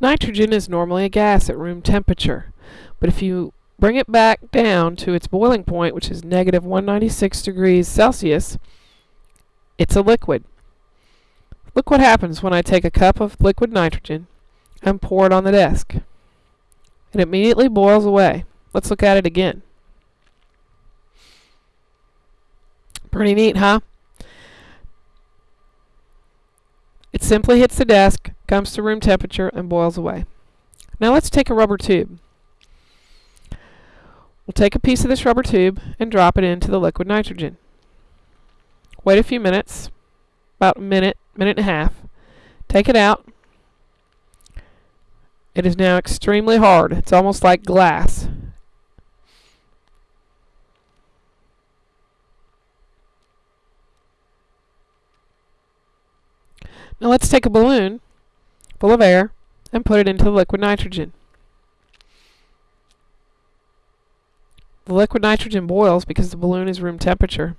Nitrogen is normally a gas at room temperature, but if you bring it back down to its boiling point, which is negative 196 degrees Celsius, it's a liquid. Look what happens when I take a cup of liquid nitrogen and pour it on the desk. It immediately boils away. Let's look at it again. Pretty neat, huh? It simply hits the desk, comes to room temperature, and boils away. Now let's take a rubber tube. We'll take a piece of this rubber tube and drop it into the liquid nitrogen. Wait a few minutes, about a minute, minute and a half. Take it out. It is now extremely hard. It's almost like glass. Now let's take a balloon full of air and put it into the liquid nitrogen. The liquid nitrogen boils because the balloon is room temperature.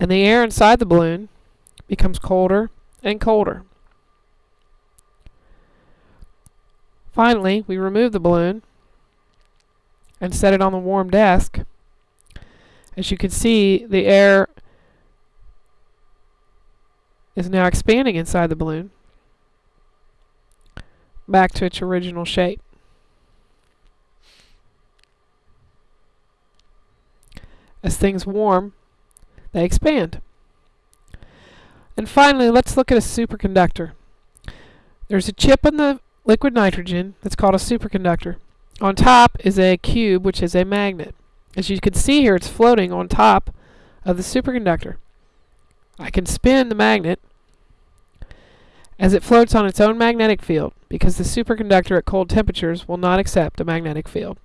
And the air inside the balloon becomes colder and colder. Finally, we remove the balloon and set it on the warm desk. As you can see, the air is now expanding inside the balloon back to its original shape. As things warm, they expand. And finally, let's look at a superconductor. There's a chip in the liquid nitrogen that's called a superconductor. On top is a cube, which is a magnet. As you can see here, it's floating on top of the superconductor. I can spin the magnet as it floats on its own magnetic field because the superconductor at cold temperatures will not accept a magnetic field.